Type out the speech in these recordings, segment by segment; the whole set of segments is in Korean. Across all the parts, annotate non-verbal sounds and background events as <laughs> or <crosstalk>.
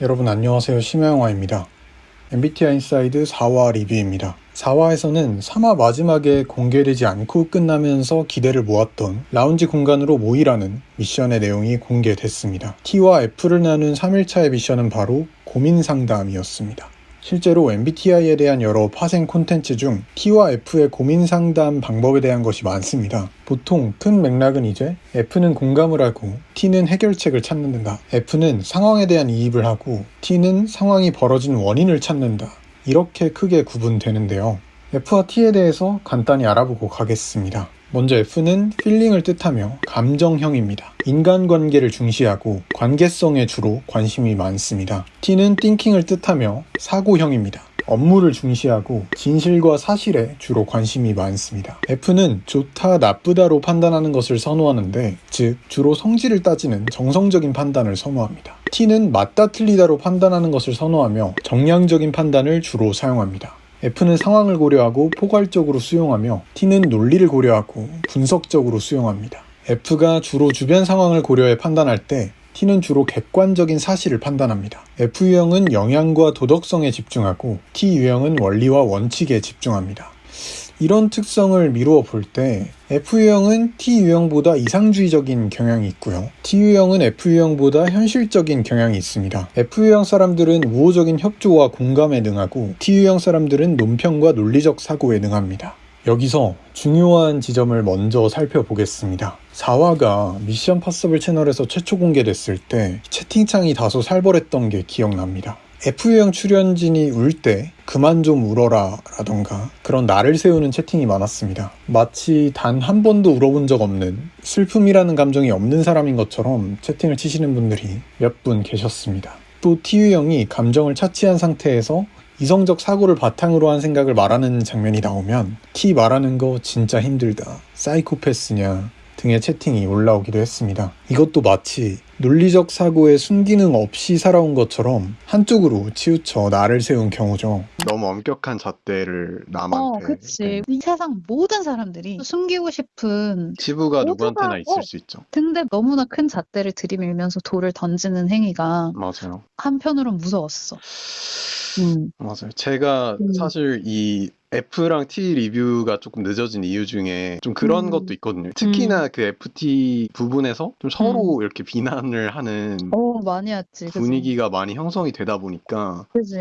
여러분 안녕하세요 심야영화입니다. MBTI Inside 4화 리뷰입니다. 4화에서는 3화 마지막에 공개되지 않고 끝나면서 기대를 모았던 라운지 공간으로 모이라는 미션의 내용이 공개됐습니다. T와 F를 나눈 3일차의 미션은 바로 고민 상담이었습니다. 실제로 MBTI에 대한 여러 파생 콘텐츠 중 T와 F의 고민 상담 방법에 대한 것이 많습니다. 보통 큰 맥락은 이제 F는 공감을 하고 T는 해결책을 찾는다. F는 상황에 대한 이입을 하고 T는 상황이 벌어진 원인을 찾는다. 이렇게 크게 구분되는데요. F와 T에 대해서 간단히 알아보고 가겠습니다. 먼저 F는 feeling을 뜻하며 감정형입니다. 인간관계를 중시하고 관계성에 주로 관심이 많습니다. T는 thinking을 뜻하며 사고형입니다. 업무를 중시하고 진실과 사실에 주로 관심이 많습니다. F는 좋다, 나쁘다로 판단하는 것을 선호하는데, 즉, 주로 성질을 따지는 정성적인 판단을 선호합니다. T는 맞다, 틀리다로 판단하는 것을 선호하며 정량적인 판단을 주로 사용합니다. F는 상황을 고려하고 포괄적으로 수용하며 T는 논리를 고려하고 분석적으로 수용합니다. F가 주로 주변 상황을 고려해 판단할 때 T는 주로 객관적인 사실을 판단합니다. F유형은 영향과 도덕성에 집중하고 T유형은 원리와 원칙에 집중합니다. 이런 특성을 미루어 볼 때 F유형은 T유형보다 이상주의적인 경향이 있고요. T유형은 F유형보다 현실적인 경향이 있습니다. F유형 사람들은 우호적인 협조와 공감에 능하고 T유형 사람들은 논평과 논리적 사고에 능합니다. 여기서 중요한 지점을 먼저 살펴보겠습니다. 4화가 미션 파서블 채널에서 최초 공개됐을 때 채팅창이 다소 살벌했던 게 기억납니다. F유형 출연진이 울 때 그만 좀 울어라 라던가 그런 나를 세우는 채팅이 많았습니다. 마치 단 한 번도 울어본 적 없는 슬픔이라는 감정이 없는 사람인 것처럼 채팅을 치시는 분들이 몇 분 계셨습니다. 또 T유형이 감정을 차치한 상태에서 이성적 사고를 바탕으로 한 생각을 말하는 장면이 나오면 T 말하는 거 진짜 힘들다. 사이코패스냐 등의 채팅이 올라오기도 했습니다. 이것도 마치 논리적 사고에 순기능 없이 살아온 것처럼 한쪽으로 치우쳐 나를 세운 경우죠. 너무 엄격한 잣대를 남한테. 어, 그치. 이 세상 모든 사람들이 숨기고 싶은 치부가 누구한테나 있을 어. 수 있죠. 근데 너무나 큰 잣대를 들이밀면서 돌을 던지는 행위가 맞아요. 한편으론 무서웠어. 음. 맞아요. 제가 음. 사실 이 F랑 T 리뷰가 조금 늦어진 이유 중에 좀 그런 음. 것도 있거든요. 특히나 그 FT 부분에서 좀 서로 음. 이렇게 비난을 하는 어, 많이. 그치? 분위기가 많이 형성이 되다 보니까 그지.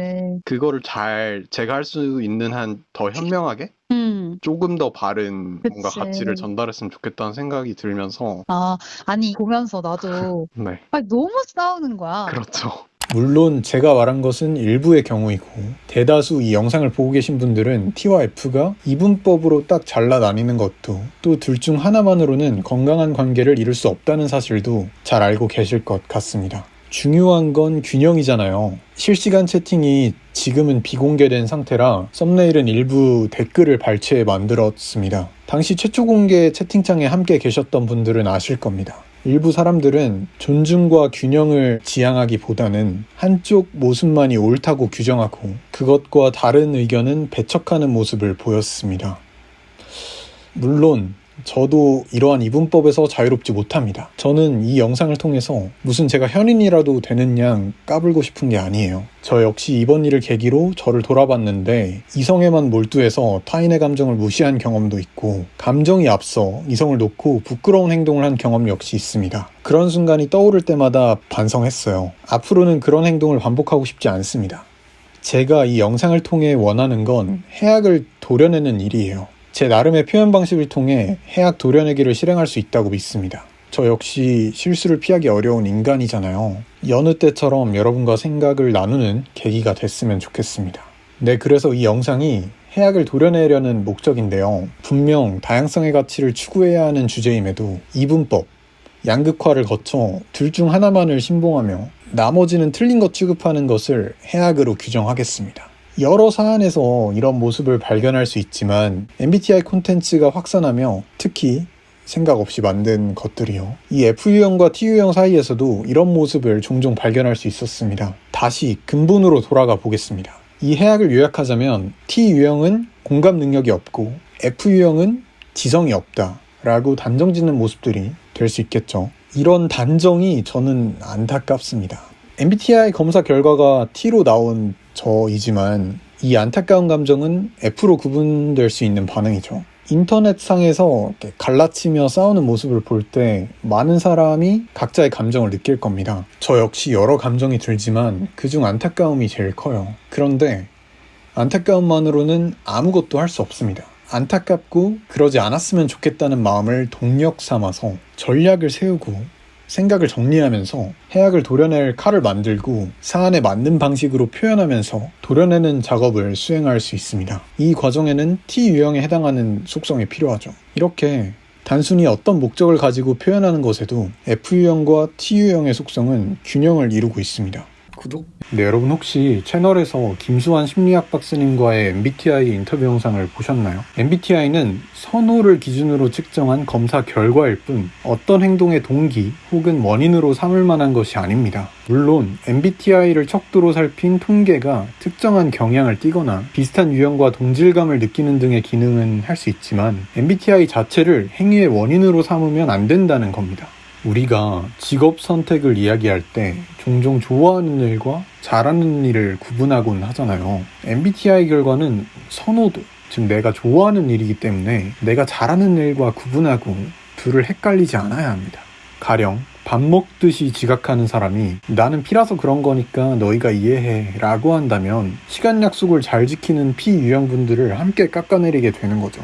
그거를 잘 제가 할 수 있는 한 더 현명하게 음. 조금 더 바른 뭔가 그치. 가치를 전달했으면 좋겠다는 생각이 들면서 아, 아니, 보면서 나도, <laughs> 네 아니, 너무 싸우는 거야. 그렇죠. 물론 제가 말한 것은 일부의 경우이고 대다수 이 영상을 보고 계신 분들은 T와 F가 이분법으로 딱 잘라 나뉘는 것도 또 둘 중 하나만으로는 건강한 관계를 이룰 수 없다는 사실도 잘 알고 계실 것 같습니다. 중요한 건 균형이잖아요. 실시간 채팅이 지금은 비공개된 상태라 썸네일은 일부 댓글을 발췌해 만들었습니다. 당시 최초 공개 채팅창에 함께 계셨던 분들은 아실 겁니다. 일부 사람들은 존중과 균형을 지향하기보다는 한쪽 모습만이 옳다고 규정하고 그것과 다른 의견은 배척하는 모습을 보였습니다. 물론 저도 이러한 이분법에서 자유롭지 못합니다. 저는 이 영상을 통해서 무슨 제가 현인이라도 되는 양 까불고 싶은 게 아니에요. 저 역시 이번 일을 계기로 저를 돌아봤는데 이성에만 몰두해서 타인의 감정을 무시한 경험도 있고 감정이 앞서 이성을 놓고 부끄러운 행동을 한 경험 역시 있습니다. 그런 순간이 떠오를 때마다 반성했어요. 앞으로는 그런 행동을 반복하고 싶지 않습니다. 제가 이 영상을 통해 원하는 건 해악을 도려내는 일이에요. 제 나름의 표현 방식을 통해 해악 도려내기를 실행할 수 있다고 믿습니다. 저 역시 실수를 피하기 어려운 인간이잖아요. 여느 때처럼 여러분과 생각을 나누는 계기가 됐으면 좋겠습니다. 네, 그래서 이 영상이 해악을 도려내려는 목적인데요. 분명 다양성의 가치를 추구해야 하는 주제임에도 이분법, 양극화를 거쳐 둘 중 하나만을 신봉하며 나머지는 틀린 것 취급하는 것을 해악으로 규정하겠습니다. 여러 사안에서 이런 모습을 발견할 수 있지만 MBTI 콘텐츠가 확산하며 특히 생각 없이 만든 것들이요. 이 F유형과 T유형 사이에서도 이런 모습을 종종 발견할 수 있었습니다. 다시 근본으로 돌아가 보겠습니다. 이 해악을 요약하자면 T유형은 공감 능력이 없고 F유형은 지성이 없다 라고 단정 짓는 모습들이 될 수 있겠죠. 이런 단정이 저는 안타깝습니다. MBTI 검사 결과가 T로 나온 저이지만 이 안타까운 감정은 F로 구분될 수 있는 반응이죠. 인터넷상에서 갈라치며 싸우는 모습을 볼 때 많은 사람이 각자의 감정을 느낄 겁니다. 저 역시 여러 감정이 들지만 그중 안타까움이 제일 커요. 그런데 안타까움만으로는 아무것도 할 수 없습니다. 안타깝고 그러지 않았으면 좋겠다는 마음을 동력 삼아서 전략을 세우고 생각을 정리하면서 해악을 도려낼 칼을 만들고 사안에 맞는 방식으로 표현하면서 도려내는 작업을 수행할 수 있습니다. 이 과정에는 T 유형에 해당하는 속성이 필요하죠. 이렇게 단순히 어떤 목적을 가지고 표현하는 것에도 F 유형과 T 유형의 속성은 균형을 이루고 있습니다. 구독? 네, 여러분 혹시 채널에서 김수환 심리학 박사님과의 MBTI 인터뷰 영상을 보셨나요? MBTI는 선호를 기준으로 측정한 검사 결과일 뿐 어떤 행동의 동기 혹은 원인으로 삼을 만한 것이 아닙니다. 물론 MBTI를 척도로 살핀 통계가 특정한 경향을 띠거나 비슷한 유형과 동질감을 느끼는 등의 기능은 할 수 있지만 MBTI 자체를 행위의 원인으로 삼으면 안 된다는 겁니다. 우리가 직업 선택을 이야기할 때 종종 좋아하는 일과 잘하는 일을 구분하곤 하잖아요. MBTI 결과는 선호도, 즉 내가 좋아하는 일이기 때문에 내가 잘하는 일과 구분하고 둘을 헷갈리지 않아야 합니다. 가령 밥 먹듯이 지각하는 사람이 나는 피라서 그런 거니까 너희가 이해해 라고 한다면 시간 약속을 잘 지키는 피 유형분들을 함께 깎아내리게 되는 거죠.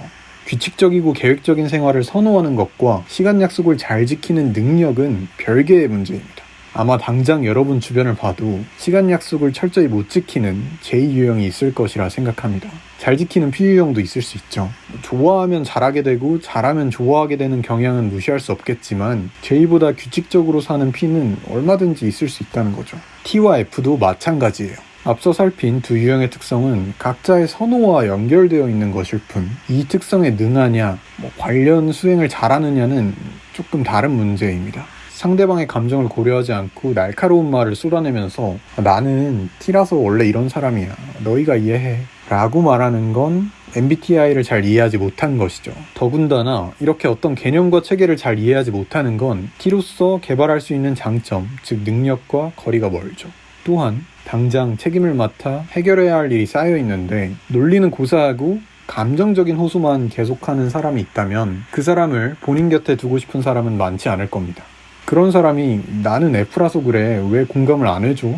규칙적이고 계획적인 생활을 선호하는 것과 시간 약속을 잘 지키는 능력은 별개의 문제입니다. 아마 당장 여러분 주변을 봐도 시간 약속을 철저히 못 지키는 제2유형이 있을 것이라 생각합니다. 잘 지키는 P유형도 있을 수 있죠. 좋아하면 잘하게 되고 잘하면 좋아하게 되는 경향은 무시할 수 없겠지만 J보다 규칙적으로 사는 P는 얼마든지 있을 수 있다는 거죠. T와 F도 마찬가지예요. 앞서 살핀 두 유형의 특성은 각자의 선호와 연결되어 있는 것일 뿐, 이 특성에 능하냐, 뭐 관련 수행을 잘하느냐는 조금 다른 문제입니다. 상대방의 감정을 고려하지 않고 날카로운 말을 쏟아내면서 나는 T라서 원래 이런 사람이야. 너희가 이해해. 라고 말하는 건 MBTI를 잘 이해하지 못한 것이죠. 더군다나 이렇게 어떤 개념과 체계를 잘 이해하지 못하는 건 T로서 개발할 수 있는 장점, 즉 능력과 거리가 멀죠. 또한 당장 책임을 맡아 해결해야 할 일이 쌓여 있는데 논리는 고사하고 감정적인 호소만 계속하는 사람이 있다면 그 사람을 본인 곁에 두고 싶은 사람은 많지 않을 겁니다. 그런 사람이 나는 F라서 그래 왜 공감을 안 해줘?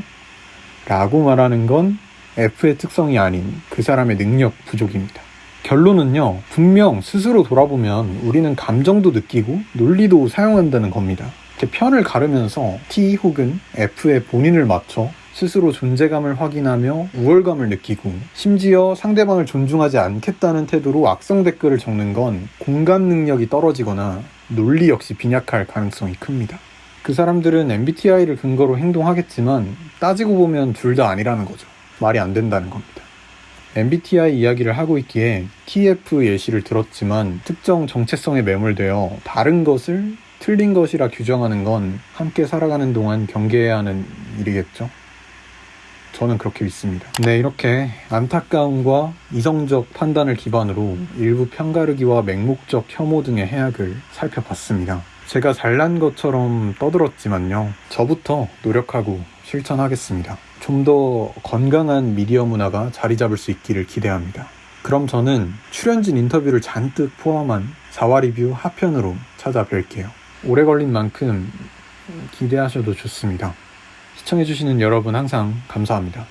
라고 말하는 건 F의 특성이 아닌 그 사람의 능력 부족입니다. 결론은요, 분명 스스로 돌아보면 우리는 감정도 느끼고 논리도 사용한다는 겁니다. 제 편을 가르면서 T 혹은 F의 본인을 맞춰 스스로 존재감을 확인하며 우월감을 느끼고 심지어 상대방을 존중하지 않겠다는 태도로 악성 댓글을 적는 건 공감 능력이 떨어지거나 논리 역시 빈약할 가능성이 큽니다. 그 사람들은 MBTI를 근거로 행동하겠지만 따지고 보면 둘 다 아니라는 거죠. 말이 안 된다는 겁니다. MBTI 이야기를 하고 있기에 TF 예시를 들었지만 특정 정체성에 매몰되어 다른 것을 틀린 것이라 규정하는 건 함께 살아가는 동안 경계해야 하는 일이겠죠. 저는 그렇게 믿습니다. 네, 이렇게 안타까움과 이성적 판단을 기반으로 일부 편가르기와 맹목적 혐오 등의 해악을 살펴봤습니다. 제가 잘난 것처럼 떠들었지만요. 저부터 노력하고 실천하겠습니다. 좀 더 건강한 미디어 문화가 자리 잡을 수 있기를 기대합니다. 그럼 저는 출연진 인터뷰를 잔뜩 포함한 4화 리뷰 하편으로 찾아뵐게요. 오래 걸린 만큼 기대하셔도 좋습니다. 시청해주시는 여러분 항상 감사합니다.